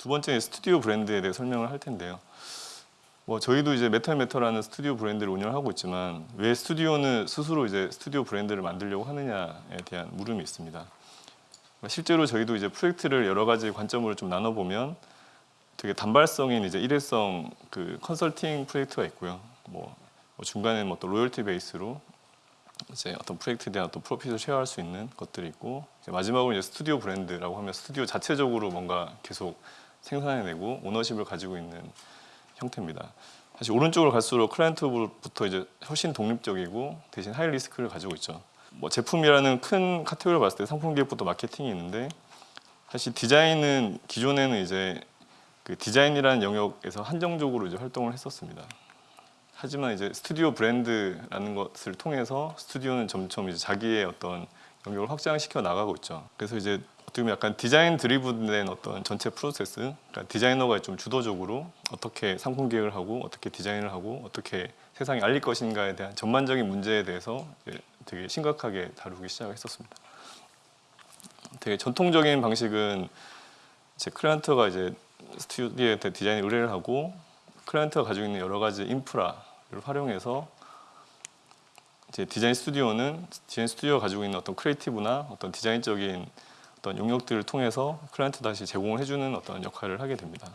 두 번째 스튜디오 브랜드에 대해 설명을 할 텐데요. 뭐 저희도 이제 메탈 메터라는 스튜디오 브랜드를 운영하고 있지만 왜 스튜디오는 스스로 이제 스튜디오 브랜드를 만들려고 하느냐에 대한 물음이 있습니다. 실제로 저희도 이제 프로젝트를 여러 가지 관점으로 좀 나눠 보면 되게 단발성인 이제 일회성 그 컨설팅 프로젝트가 있고요. 뭐, 뭐 중간에 뭐 또 로열티 베이스로 이제 어떤 프로젝트에 대한 어떤 profit을 share할 수 있는 것들이 있고 마지막으로 이제 스튜디오 브랜드라고 하면 스튜디오 자체적으로 뭔가 계속 생산해내고 ownership을 가지고 있는 형태입니다. 사실 오른쪽으로 갈수록 클라이언트부터 이제 훨씬 독립적이고 대신 high risk를 가지고 있죠. 뭐 제품이라는 큰 카테고리를 봤을 때 상품 기획부터 마케팅이 있는데 사실 디자인은 기존에는 이제 그 디자인이라는 영역에서 한정적으로 이제 활동을 했었습니다. 하지만 이제 스튜디오 브랜드라는 것을 통해서 스튜디오는 점점 이제 자기의 어떤 영역을 확장시켜 나가고 있죠. 그래서 이제 어떻게 약간 design driven된 어떤 전체 프로세스, 그러니까 디자이너가 좀 주도적으로 어떻게 상품 기획을 하고 어떻게 디자인을 하고 어떻게 세상에 알릴 것인가에 대한 전반적인 문제에 대해서 되게 심각하게 다루기 시작했었습니다. 되게 전통적인 방식은 제 클라이언트가 이제 스튜디오에 디자인 의뢰를 하고 클라이언트가 가지고 있는 여러 가지 인프라를 활용해서 이제 디자인 스튜디오는 디자인 스튜디오가 가지고 있는 어떤 creative나 어떤 디자인적인 어떤 용역들을 통해서 클라이언트 다시 제공을 해주는 어떤 역할을 하게 됩니다.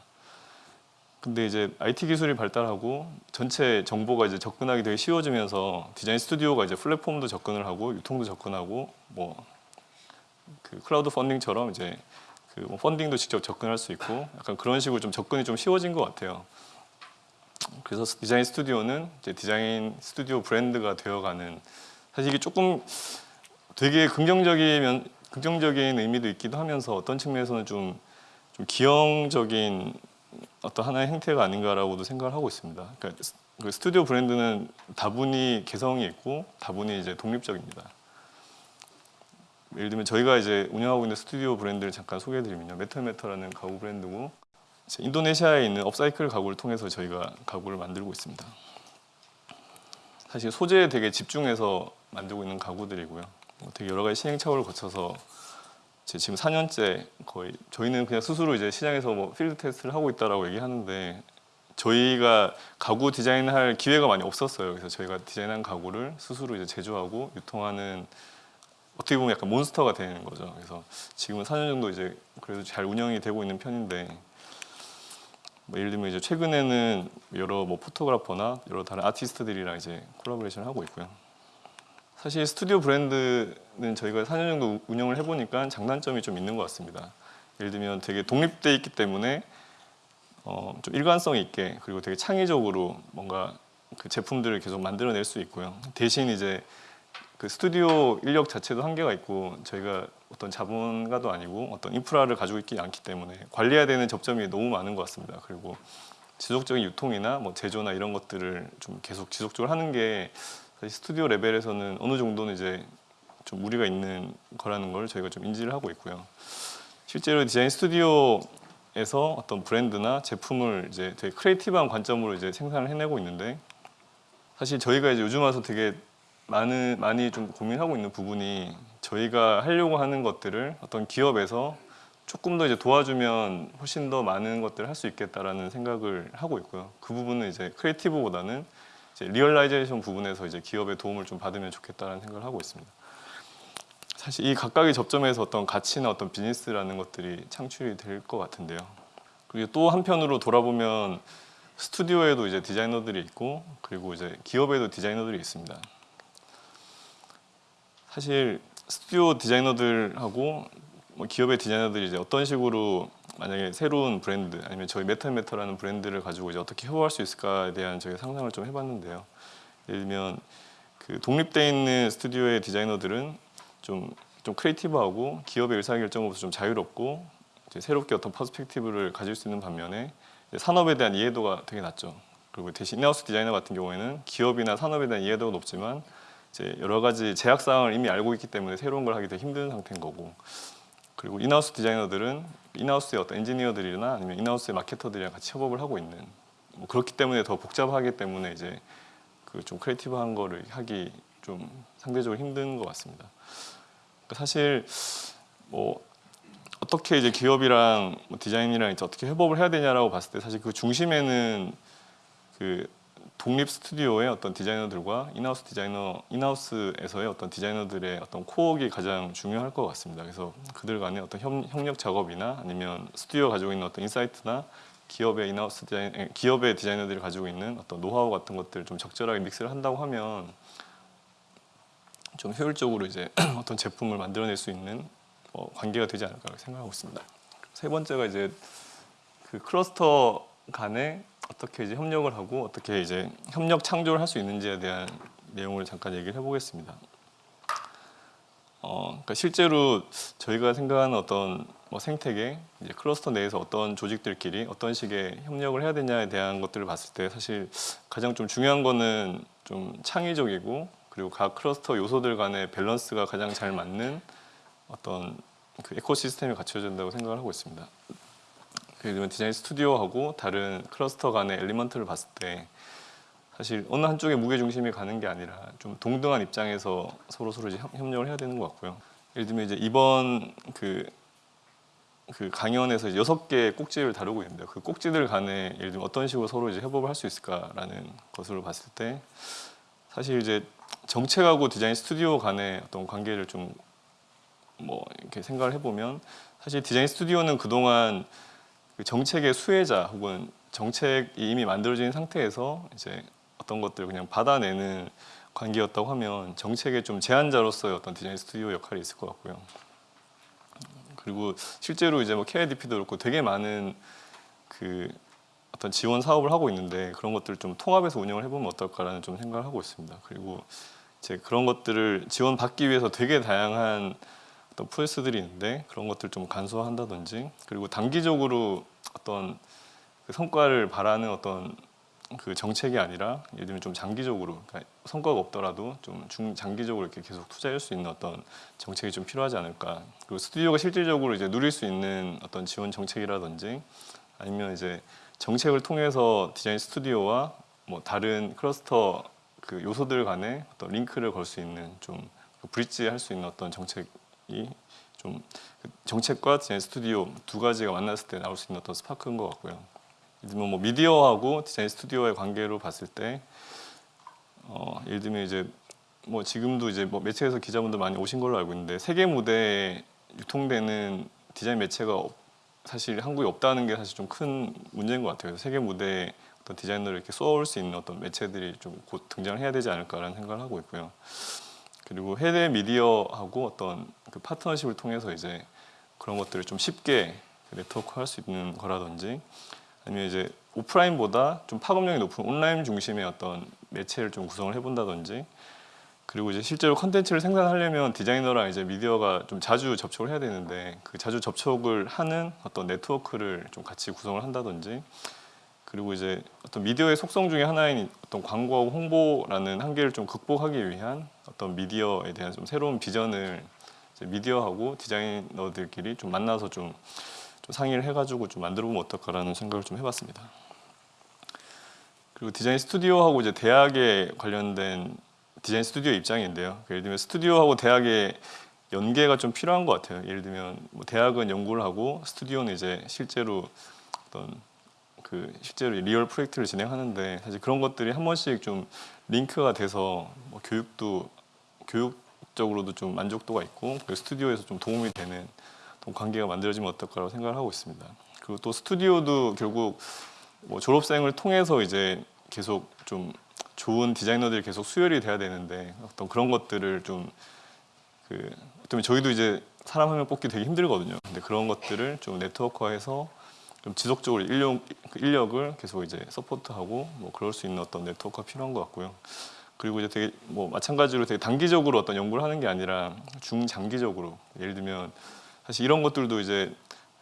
근데 이제 IT 기술이 발달하고 전체 정보가 이제 접근하기 되게 쉬워지면서 디자인 스튜디오가 이제 플랫폼도 접근을 하고 유통도 접근하고 뭐 그 크라우드 펀딩처럼 이제 그 뭐 펀딩도 직접 접근할 수 있고 약간 그런 식으로 좀 접근이 좀 쉬워진 것 같아요. 그래서 디자인 스튜디오는 이제 디자인 스튜디오 브랜드가 되어가는 사실 이게 조금 되게 긍정적이면 긍정적인 의미도 있기도 하면서 어떤 측면에서는 좀, 좀 기형적인 어떤 하나의 행태가 아닌가라고도 생각을 하고 있습니다. 그러니까 그 스튜디오 브랜드는 다분히 개성이 있고 다분히 이제 독립적입니다. 예를 들면 저희가 이제 운영하고 있는 스튜디오 브랜드를 잠깐 소개해드리면요, 메탈메터라는 가구 브랜드고 인도네시아에 있는 업사이클 가구를 통해서 저희가 가구를 만들고 있습니다. 사실 소재에 되게 집중해서 만들고 있는 가구들이고요. 뭐 되게 여러 가지 시행착오를 거쳐서 지금 4년째 거의 저희는 그냥 스스로 이제 시장에서 뭐 필드 테스트를 하고 있다라고 얘기하는데 저희가 가구 디자인할 기회가 많이 없었어요. 그래서 저희가 디자인한 가구를 스스로 이제 제조하고 유통하는 어떻게 보면 약간 몬스터가 되는 거죠. 그래서 지금은 4년 정도 이제 그래도 잘 운영이 되고 있는 편인데 뭐 예를 들면 이제 최근에는 여러 뭐 photographer나 여러 다른 아티스트들이랑 이제 콜라보레이션을 하고 있고요. 사실 스튜디오 브랜드는 저희가 4년 정도 운영을 해보니까 장단점이 좀 있는 것 같습니다. 예를 들면 되게 독립돼 있기 때문에 어, 좀 일관성 있게 그리고 되게 창의적으로 뭔가 그 제품들을 계속 만들어낼 수 있고요. 대신 이제 그 스튜디오 인력 자체도 한계가 있고 저희가 어떤 자본가도 아니고 어떤 인프라를 가지고 있지 않기 때문에 관리해야 되는 접점이 너무 많은 것 같습니다. 그리고 지속적인 유통이나 뭐 제조나 이런 것들을 좀 계속 지속적으로 하는 게 스튜디오 레벨에서는 어느 정도는 이제 좀 무리가 있는 거라는 걸 저희가 좀 인지를 하고 있고요. 실제로 디자인 스튜디오에서 어떤 브랜드나 제품을 이제 되게 creative한 관점으로 이제 생산을 해내고 있는데 사실 저희가 이제 요즘 와서 되게 많은 많이 좀 고민하고 있는 부분이 저희가 하려고 하는 것들을 어떤 기업에서 조금 더 이제 도와주면 훨씬 더 많은 것들을 할 수 있겠다라는 생각을 하고 있고요. 그 부분은 이제 creative보다는 이제 realization 부분에서 이제 기업의 도움을 좀 받으면 좋겠다라는 생각을 하고 있습니다. 사실 이 각각의 접점에서 어떤 가치나 어떤 비즈니스라는 것들이 창출이 될 것 같은데요. 그리고 또 한편으로 돌아보면 스튜디오에도 이제 디자이너들이 있고 그리고 이제 기업에도 디자이너들이 있습니다. 사실 스튜디오 디자이너들하고 뭐 기업의 디자이너들이 이제 어떤 식으로 만약에 새로운 브랜드 아니면 저희 메탈메터라는 브랜드를 가지고 이제 어떻게 협업할 수 있을까에 대한 저희 상상을 좀 해봤는데요. 예를 들면 그 독립돼 있는 스튜디오의 디자이너들은 좀, 좀 creative하고 기업의 의사결정으로서 좀 자유롭고 새롭게 어떤 perspective를 가질 수 있는 반면에 산업에 대한 이해도가 되게 낮죠. 그리고 대신 in-house 디자이너 같은 경우에는 기업이나 산업에 대한 이해도가 높지만 이제 여러 가지 제약 사항을 이미 알고 있기 때문에 새로운 걸 하기 되게 힘든 상태인 거고 그리고 in-house 디자이너들은 in-house의 어떤 엔지니어들이나 아니면 in-house의 마케터들이랑 같이 협업을 하고 있는 뭐 그렇기 때문에 더 복잡하기 때문에 이제 그 좀 creative한 거를 하기 좀 상대적으로 힘든 것 같습니다. 그러니까 사실 뭐 어떻게 이제 기업이랑 뭐 디자인이랑 이제 어떻게 협업을 해야 되냐라고 봤을 때 사실 그 중심에는 그 독립 스튜디오의 어떤 디자이너들과 in-house 디자이너 in-house에서의 어떤 디자이너들의 어떤 코어가 가장 중요할 것 같습니다. 그래서 그들 간의 어떤 협, 협력 작업이나 아니면 스튜디오 가지고 있는 어떤 insight나 기업의 in-house 디자인 에, 기업의 디자이너들이 가지고 있는 어떤 노하우 같은 것들을 좀 적절하게 믹스를 한다고 하면 좀 효율적으로 이제 어떤 제품을 만들어낼 수 있는 어, 관계가 되지 않을까 생각하고 있습니다. 세 번째가 이제 그 클러스터 간에 어떻게 이제 협력을 하고 어떻게 이제 협력 창조를 할 수 있는지에 대한 내용을 잠깐 얘기를 해보겠습니다. 어, 그러니까 실제로 저희가 생각하는 어떤 뭐 생태계, 이제 클러스터 내에서 어떤 조직들끼리 어떤 식의 협력을 해야 되냐에 대한 것들을 봤을 때 사실 가장 좀 중요한 거는 좀 창의적이고 그리고 각 클러스터 요소들 간의 밸런스가 가장 잘 맞는 어떤 그 ecosystem이 갖춰져 된다고 생각을 하고 있습니다. 예를 들면 디자인 스튜디오하고 다른 클러스터 간의 element를 봤을 때 사실 어느 한쪽에 무게 중심이 가는 게 아니라 좀 동등한 입장에서 서로 서로 이제 협- 협력을 해야 되는 것 같고요. 예를 들면 이제 이번 그, 그 강연에서 여섯 개의 꼭지를 다루고 있는데요. 그 꼭지들 간에 예를 들면 어떤 식으로 서로 이제 협업을 할 수 있을까라는 것으로 봤을 때 사실 이제 정책하고 디자인 스튜디오 간의 어떤 관계를 좀 뭐 이렇게 생각을 해보면 사실 디자인 스튜디오는 그동안 그 정책의 수혜자 혹은 정책이 이미 만들어진 상태에서 이제 어떤 것들을 그냥 받아내는 관계였다고 하면 정책의 좀 제한자로서의 어떤 디자인 스튜디오 역할이 있을 것 같고요. 그리고 실제로 이제 뭐 KIDP도 그렇고 되게 많은 그 어떤 지원 사업을 하고 있는데 그런 것들을 좀 통합해서 운영을 해보면 어떨까라는 좀 생각을 하고 있습니다. 그리고 이제 그런 것들을 지원받기 위해서 되게 다양한 어떤 프로세스들이 있는데 그런 것들 좀 간소화한다든지 그리고 단기적으로 어떤 그 성과를 바라는 어떤 그 정책이 아니라 예를 들면 좀 장기적으로 그러니까 성과가 없더라도 좀 중장기적으로 이렇게 계속 투자할 수 있는 어떤 정책이 좀 필요하지 않을까. 그리고 스튜디오가 실질적으로 이제 누릴 수 있는 어떤 지원 정책이라든지 아니면 이제 정책을 통해서 디자인 스튜디오와 뭐 다른 클러스터 그 요소들 간에 어떤 링크를 걸 수 있는 좀 bridge 할 수 있는 어떤 정책이 좀 그 정책과 디자인 스튜디오 두 가지가 만났을 때 나올 수 있는 어떤 스파크인 것 같고요. 예를 뭐 미디어하고 디자인 스튜디오의 관계로 봤을 때 어, 예를 들면 이제 뭐 지금도 이제 뭐 매체에서 기자분들 많이 오신 걸로 알고 있는데 세계 무대에 유통되는 디자인 매체가 없- 사실 한국에 없다는 게 사실 좀 큰 문제인 것 같아요. 세계 무대에 어떤 디자이너를 이렇게 쏘아올 수 있는 어떤 매체들이 좀 곧 등장을 해야 되지 않을까라는 생각을 하고 있고요. 그리고 해외 미디어하고 어떤 그 파트너십을 통해서 이제 그런 것들을 좀 쉽게 네트워크 할 수 있는 거라든지 아니면 이제 오프라인보다 좀 파급력이 높은 온라인 중심의 어떤 매체를 좀 구성을 해본다든지 그리고 이제 실제로 컨텐츠를 생산하려면 디자이너랑 이제 미디어가 좀 자주 접촉을 해야 되는데 그 자주 접촉을 하는 어떤 네트워크를 좀 같이 구성을 한다든지 그리고 이제 어떤 미디어의 속성 중에 하나인 어떤 광고하고 홍보라는 한계를 좀 극복하기 위한 어떤 미디어에 대한 좀 새로운 비전을 미디어하고 디자이너들끼리 좀 만나서 좀, 좀 상의를 해가지고 좀 만들어보면 어떨까라는 생각을 좀 해봤습니다. 그리고 디자인 스튜디오하고 이제 대학에 관련된 디자인 스튜디오 입장인데요. 예를 들면 스튜디오하고 대학의 연계가 좀 필요한 것 같아요. 예를 들면 뭐 대학은 연구를 하고 스튜디오는 이제 실제로 어떤 그 실제로 real 프로젝트를 진행하는데 사실 그런 것들이 한 번씩 좀 링크가 돼서 뭐 교육도 교육적으로도 좀 만족도가 있고 스튜디오에서 좀 도움이 되는 관계가 만들어지면 어떨까라고 생각을 하고 있습니다. 그리고 또 스튜디오도 결국 뭐 졸업생을 통해서 이제 계속 좀 좋은 디자이너들이 계속 수혈이 돼야 되는데 어떤 그런 것들을 좀 그 어쩌면 저희도 이제 사람 한 명 뽑기 되게 힘들거든요. 근데 그런 것들을 좀 네트워크화해서 좀 지속적으로 인력, 그 인력을 계속 이제 서포트하고 뭐 그럴 수 있는 어떤 네트워크가 필요한 것 같고요. 그리고 이제 되게 뭐 마찬가지로 되게 단기적으로 어떤 연구를 하는 게 아니라 중장기적으로 예를 들면 사실 이런 것들도 이제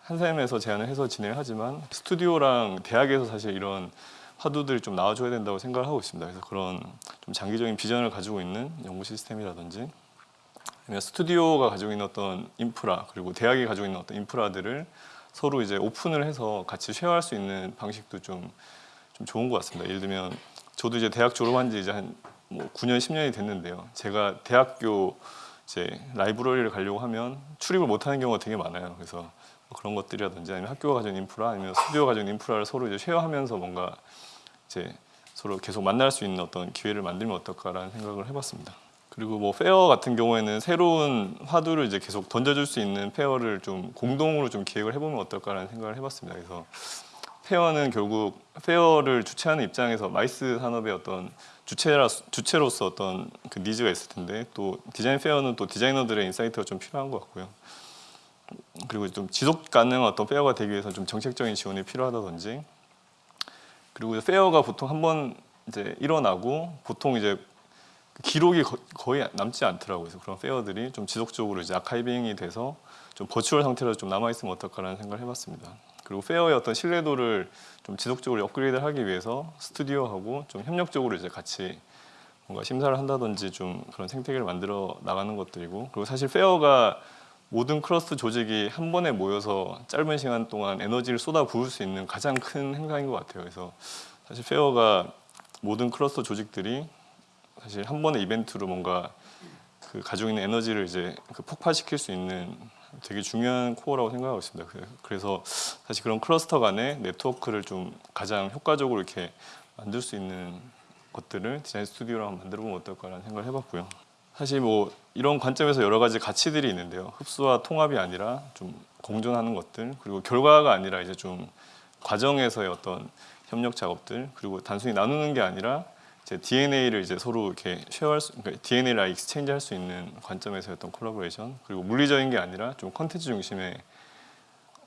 한샘에서 제안을 해서 진행을 하지만 스튜디오랑 대학에서 사실 이런 화두들이 좀 나와줘야 된다고 생각을 하고 있습니다. 그래서 그런 좀 장기적인 비전을 가지고 있는 연구 시스템이라든지 스튜디오가 가지고 있는 어떤 인프라 그리고 대학이 가지고 있는 어떤 인프라들을 서로 이제 오픈을 해서 같이 쉐어할 수 있는 방식도 좀, 좀 좋은 것 같습니다. 예를 들면 저도 이제 대학 졸업한 지 이제 한 뭐 9년 10년이 됐는데요. 제가 대학교 이제 라이브러리를 가려고 하면 출입을 못하는 경우가 되게 많아요. 그래서 그런 것들이라든지 아니면 학교가 가진 인프라 아니면 스튜디오가 가진 인프라를 서로 이제 share하면서 뭔가 이제 서로 계속 만날 수 있는 어떤 기회를 만들면 어떨까라는 생각을 해봤습니다. 그리고 뭐 페어 같은 경우에는 새로운 화두를 이제 계속 던져줄 수 있는 페어를 좀 공동으로 좀 기획을 해보면 어떨까라는 생각을 해봤습니다. 그래서 페어는 결국 페어를 주최하는 입장에서 MICE 산업의 어떤 주체라 주체로서 어떤 그 니즈가 있을 텐데 또 디자인 페어는 또 디자이너들의 인사이트가 좀 필요한 것 같고요. 그리고 좀 지속 가능한 어떤 페어가 되기 위해서 좀 정책적인 지원이 필요하다든지 그리고 페어가 보통 한 번 이제 일어나고 보통 이제 기록이 거, 거의 남지 않더라고요. 그런 페어들이 좀 지속적으로 이제 아카이빙이 돼서 좀 virtual 상태로 좀 남아 있으면 어떨까라는 생각을 해봤습니다. 그리고 페어의 어떤 신뢰도를 좀 지속적으로 업그레이드하기 위해서 스튜디오하고 좀 협력적으로 이제 같이 뭔가 심사를 한다든지 좀 그런 생태계를 만들어 나가는 것들이고 그리고 사실 페어가 모든 클러스터 조직이 한 번에 모여서 짧은 시간 동안 에너지를 쏟아 부을 수 있는 가장 큰 행사인 것 같아요. 그래서 사실 페어가 모든 클러스터 조직들이 사실 한 번의 이벤트로 뭔가 그 가지고 있는 에너지를 이제 그 폭발시킬 수 있는 되게 중요한 코어라고 생각하고 있습니다. 그- 그래서 사실 그런 클러스터 간의 네트워크를 좀 가장 효과적으로 이렇게 만들 수 있는 것들을 디자인 스튜디오로 한번 만들어 보면 어떨까라는 생각을 해봤고요. 사실 뭐 이런 관점에서 여러 가지 가치들이 있는데요. 흡수와 통합이 아니라 좀 공존하는 것들 그리고 결과가 아니라 이제 좀 과정에서의 어떤 협력 작업들 그리고 단순히 나누는 게 아니라 이제 DNA를 이제 서로 이렇게 share할 수, 그러니까 DNA를 exchange 할 수 있는 관점에서의 어떤 콜라보레이션 그리고 물리적인 게 아니라 좀 컨텐츠 중심의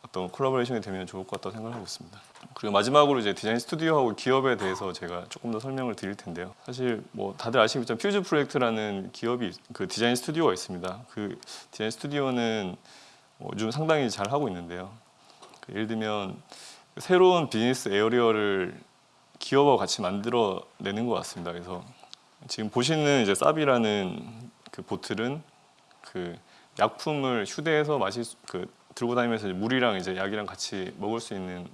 어떤 collaboration이 되면 좋을 것 같다고 생각을 하고 있습니다. 그리고 마지막으로 이제 디자인 스튜디오하고 기업에 대해서 제가 조금 더 설명을 드릴 텐데요. 사실 뭐 다들 아시겠지만 퓨즈 프로젝트라는 기업이 그 디자인 스튜디오가 있습니다. 그 디자인 스튜디오는 뭐 요즘 상당히 잘 하고 있는데요. 그 예를 들면 새로운 business area를 기업하고 같이 만들어 내는 것 같습니다. 그래서 지금 보시는 이제 사비라는 그 보틀은 그 약품을 휴대해서 마실 수- 그 들고 다니면서 이제 물이랑 이제 약이랑 같이 먹을 수 있는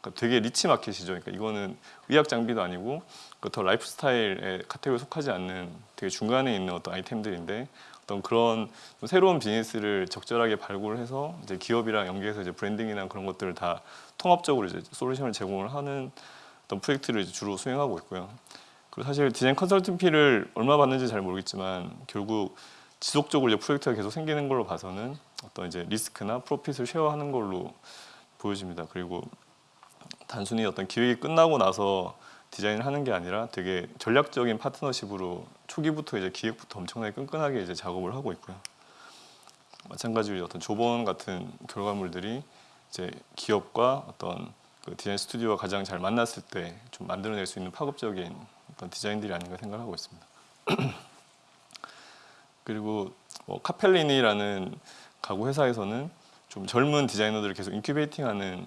그러니까 되게 리치 마켓이죠. 그러니까 이거는 의학 장비도 아니고 그 또 라이프스타일의 카테고리에 속하지 않는 되게 중간에 있는 어떤 아이템들인데 어떤 그런 좀 새로운 비즈니스를 적절하게 발굴해서 이제 기업이랑 연계해서 이제 branding이나 그런 것들을 다 통합적으로 이제 솔루션을 제공을 하는 어떤 프로젝트를 주로 수행하고 있고요. 그리고 사실 디자인 컨설팅 피를 얼마 받는지 잘 모르겠지만 결국 지속적으로 이제 프로젝트가 계속 생기는 걸로 봐서는 어떤 이제 리스크나 프로핏을 쉐어하는 걸로 보여집니다. 그리고 단순히 어떤 기획이 끝나고 나서 디자인을 하는 게 아니라 되게 전략적인 파트너십으로 초기부터 이제 기획부터 엄청나게 끈끈하게 이제 작업을 하고 있고요. 마찬가지로 어떤 조번 같은 결과물들이 이제 기업과 어떤 그 디자인 스튜디오가 가장 잘 만났을 때 좀 만들어낼 수 있는 파급적인 어떤 디자인들이 아닌가 생각하고 있습니다. 그리고 뭐 카펠리니라는 가구 회사에서는 좀 젊은 디자이너들을 계속 incubating하는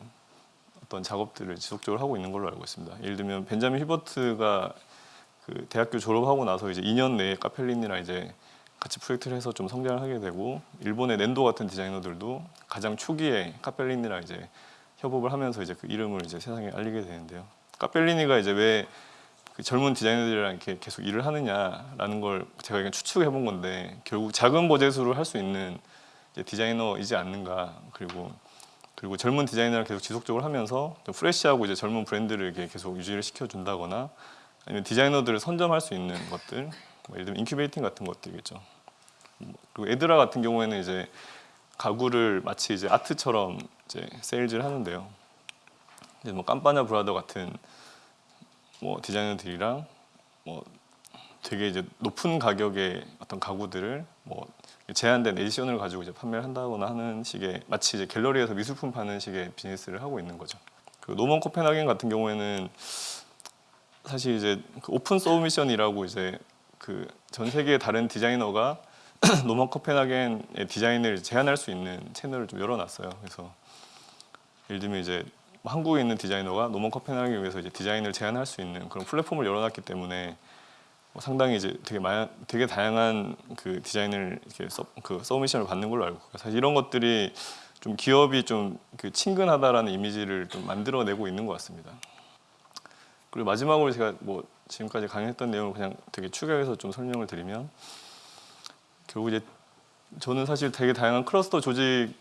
어떤 작업들을 지속적으로 하고 있는 걸로 알고 있습니다. 예를 들면 벤자민 휴버트가 그 대학교 졸업하고 나서 이제 2년 내에 카펠리니랑 이제 같이 프로젝트를 해서 좀 성장을 하게 되고 일본의 넨도 같은 디자이너들도 가장 초기에 카펠리니랑 이제 협업을 하면서 이제 그 이름을 이제 세상에 알리게 되는데요. 카펠리니가 이제 왜 그 젊은 디자이너들이랑 이렇게 계속 일을 하느냐라는 걸 제가 그냥 추측해 본 건데 결국 작은 버젯으로 할 수 있는 디자이너이지 않는가 그리고 그리고 젊은 디자이너를 계속 지속적으로 하면서 좀 fresh하고 이제 젊은 브랜드를 이렇게 계속 유지를 시켜준다거나 아니면 디자이너들을 선점할 수 있는 것들 뭐 예를 들면 incubating 같은 것들이겠죠. 뭐 그리고 에드라 같은 경우에는 이제 가구를 마치 이제 art처럼 이제 세일즈를 하는데요. 이제 뭐 깜빠냐 brother 같은 뭐 디자이너들이랑 뭐 되게 이제 높은 가격의 어떤 가구들을 뭐 제한된 edition을 가지고 이제 판매를 한다거나 하는 식의 마치 이제 갤러리에서 미술품 파는 식의 비즈니스를 하고 있는 거죠. 그 노먼 코펜하겐 같은 경우에는 사실 이제 그 open submission이라고 이제 그 전 세계의 다른 디자이너가 노먼 코펜하겐의 디자인을 제안할 수 있는 채널을 좀 열어놨어요. 그래서 예를 들면 이제 뭐 한국에 있는 디자이너가 노먼 코펜하겐을 위해서 이제 디자인을 제안할 수 있는 그런 플랫폼을 열어놨기 때문에 뭐 상당히 이제 되게 마, 되게 다양한 그 디자인을 이렇게 서, 그 submission을 받는 걸로 알고. 사실 이런 것들이 좀 기업이 좀 그 친근하다라는 이미지를 좀 만들어내고 있는 것 같습니다. 그리고 마지막으로 제가 뭐 지금까지 강의했던 내용을 그냥 되게 축약해서 좀 설명을 드리면 결국 이제 저는 사실 되게 다양한 클러스터 조직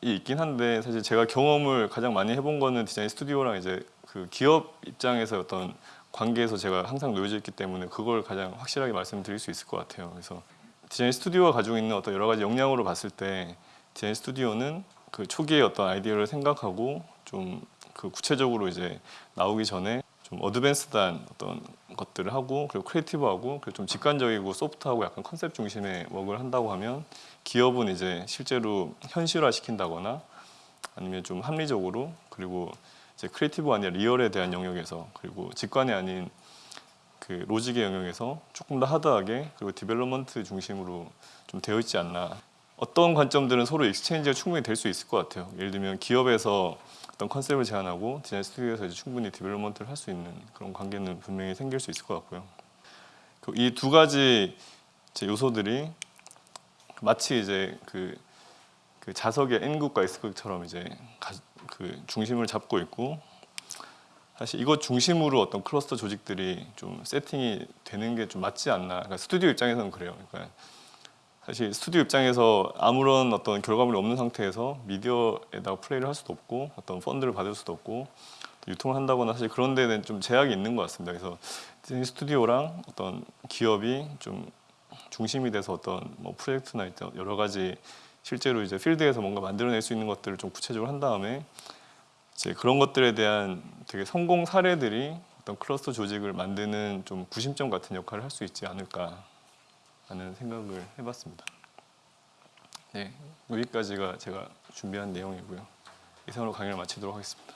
있긴 한데 사실 제가 경험을 가장 많이 해본 거는 디자인 스튜디오랑 이제 그 기업 입장에서 어떤 관계에서 제가 항상 놓여져 있기 때문에 그걸 가장 확실하게 말씀드릴 수 있을 것 같아요. 그래서 디자인 스튜디오가 가지고 있는 어떤 여러 가지 역량으로 봤을 때 디자인 스튜디오는 그 초기에 어떤 아이디어를 생각하고 좀 그 구체적으로 이제 나오기 전에 좀 어드밴스드한 어떤 것들을 하고 그리고 creative하고 그리고 좀 직관적이고 soft하고 약간 컨셉 중심의 work를 한다고 하면 기업은 이제 실제로 현실화 시킨다거나 아니면 좀 합리적으로 그리고 이제 creative가 아니라 real에 대한 영역에서 그리고 직관이 아닌 그 logic의 영역에서 조금 더 hard하게 그리고 development 중심으로 좀 되어 있지 않나. 어떤 관점들은 서로 exchange가 충분히 될 수 있을 것 같아요. 예를 들면 기업에서 어떤 컨셉을 제안하고 디자인 스튜디오에서 이제 충분히 development를 할 수 있는 그런 관계는 분명히 생길 수 있을 것 같고요 이 두 가지 요소들이 마치 이제 그, 그 자석의 N극과 S극처럼 이제 가, 그 중심을 잡고 있고 사실 이것 중심으로 어떤 클러스터 조직들이 좀 세팅이 되는 게 좀 맞지 않나. 그러니까 스튜디오 입장에서는 그래요. 그러니까 사실 스튜디오 입장에서 아무런 어떤 결과물이 없는 상태에서 미디어에다가 플레이를 할 수도 없고 어떤 펀드를 받을 수도 없고 유통을 한다거나 사실 그런 데는 좀 제약이 있는 것 같습니다. 그래서 스튜디오랑 어떤 기업이 좀 중심이 돼서 어떤 뭐 프로젝트나 여러 가지 실제로 이제 필드에서 뭔가 만들어낼 수 있는 것들을 좀 구체적으로 한 다음에 이제 그런 것들에 대한 되게 성공 사례들이 어떤 클러스터 조직을 만드는 좀 구심점 같은 역할을 할 수 있지 않을까 하는 생각을 해봤습니다. 네, 여기까지가 제가 준비한 내용이고요. 이상으로 강의를 마치도록 하겠습니다.